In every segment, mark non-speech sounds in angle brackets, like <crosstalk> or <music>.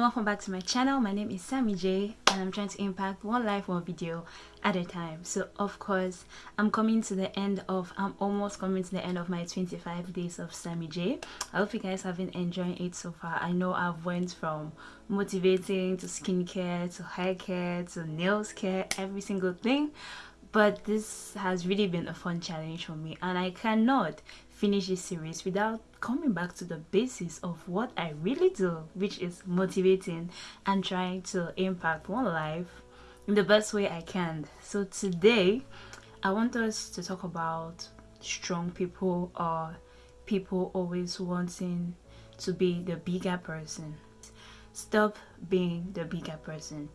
welcome back to my channel. My name is sammy j and i'm trying to impact one life one video at a time. So of course i'm coming to the end of i'm almost coming to the end of my 25 days of sammy j. I hope you guys have been enjoying it so far. I know i've went from motivating to skincare to hair care to nails care every single thing but this has really been a fun challenge for me and i cannot finish this series without coming back to the basis of what i really do which is motivating and trying to impact one life in the best way i can. So today i want us to talk about strong people or people always wanting to be the bigger person. Stop being the bigger person.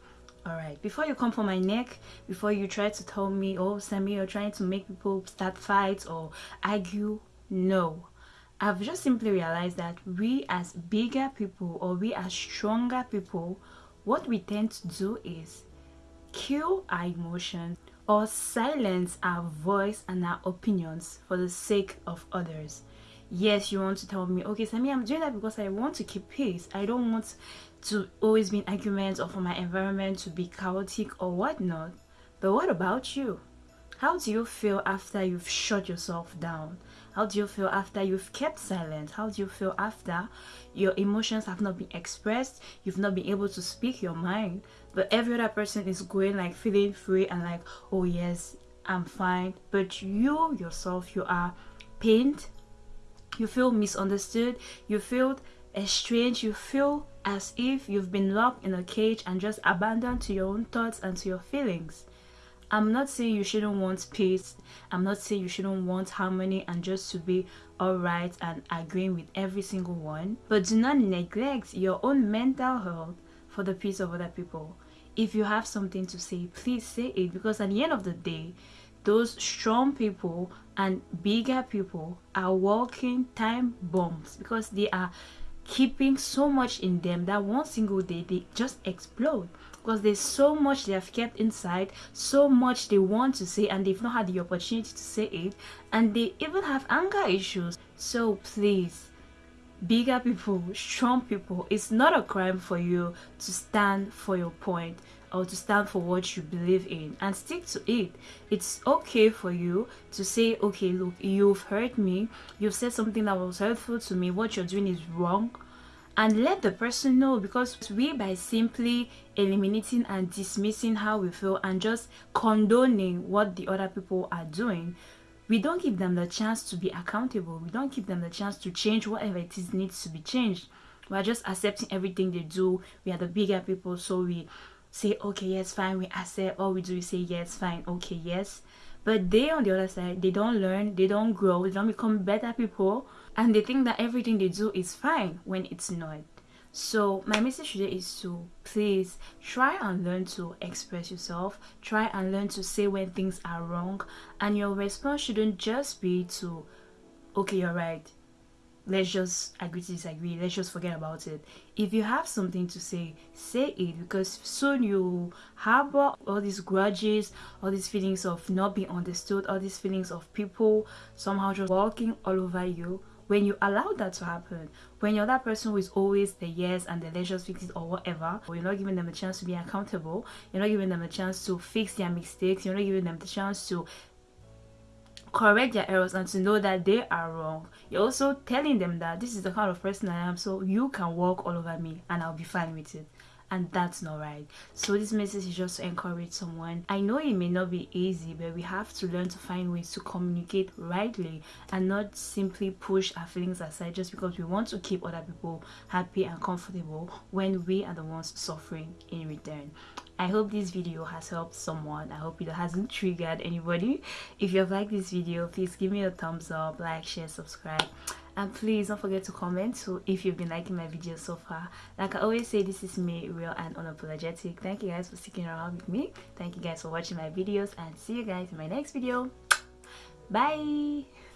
All right before you come for my neck before you try to tell me oh sammy you're trying to make people start fights or argue no i've just simply realized that we as bigger people or we as stronger people what we tend to do is kill our emotions or silence our voice and our opinions for the sake of others yes you want to tell me okay sammy i'm doing that because i want to keep peace i don't want to always be in arguments or for my environment to be chaotic or whatnot. But what about you? How do you feel after you've shut yourself down? How do you feel after you've kept silent? How do you feel after your emotions have not been expressed? You've not been able to speak your mind, but every other person is going like feeling free and like, oh yes, I'm fine. But you yourself, you are pained, you feel misunderstood, you feel estranged, you feel as if you've been locked in a cage and just abandoned to your own thoughts and to your feelings. I'm not saying you shouldn't want peace. I'm not saying you shouldn't want harmony and just to be alright and agreeing with every single one. But do not neglect your own mental health for the peace of other people. If you have something to say, please say it because at the end of the day, those strong people and bigger people are walking time bombs because they are keeping so much in them that one single day they just explode because there's so much they have kept inside so much they want to say and they've not had the opportunity to say it and they even have anger issues. So please bigger people strong people it's not a crime for you to stand for your point or to stand for what you believe in and stick to it. It's okay for you to say okay look you've hurt me. You've said something that was hurtful to me. What you're doing is wrong and let the person know because we by simply eliminating and dismissing how we feel and just condoning what the other people are doing we don't give them the chance to be accountable. We don't give them the chance to change whatever it is needs to be changed. We're just accepting everything they do. We are the bigger people so we say okay yes fine. We accept. All we do is say yes fine. Okay yes but they on the other side they don't learn they don't grow they don't become better people and they think that everything they do is fine when it's not. So my message today is to please try and learn to express yourself try and learn to say when things are wrong and your response shouldn't just be to okay you're right let's just agree to disagree let's just forget about it. If you have something to say say it because soon you harbor all these grudges all these feelings of not being understood all these feelings of people somehow just walking all over you. When you allow that to happen when you're that person who is always the yes and the let's just fix it or whatever or you're not giving them a chance to be accountable you're not giving them a chance to fix their mistakes you're not giving them the chance to correct their errors and to know that they are wrong. You're also telling them that this is the kind of person I am, so you can walk all over me and I'll be fine with it. And that's not right. So this message is just to encourage someone. I know it may not be easy, but we have to learn to find ways to communicate rightly and not simply push our feelings aside just because we want to keep other people happy and comfortable when we are the ones suffering in return. I hope this video has helped someone. I hope it hasn't <laughs> triggered anybody. If you have liked this video, please give me a thumbs up, like, share, subscribe. And please don't forget to comment so if you've been liking my videos so far. Like I always say, this is me, real and unapologetic. Thank you guys for sticking around with me. Thank you guys for watching my videos and see you guys in my next video. Bye!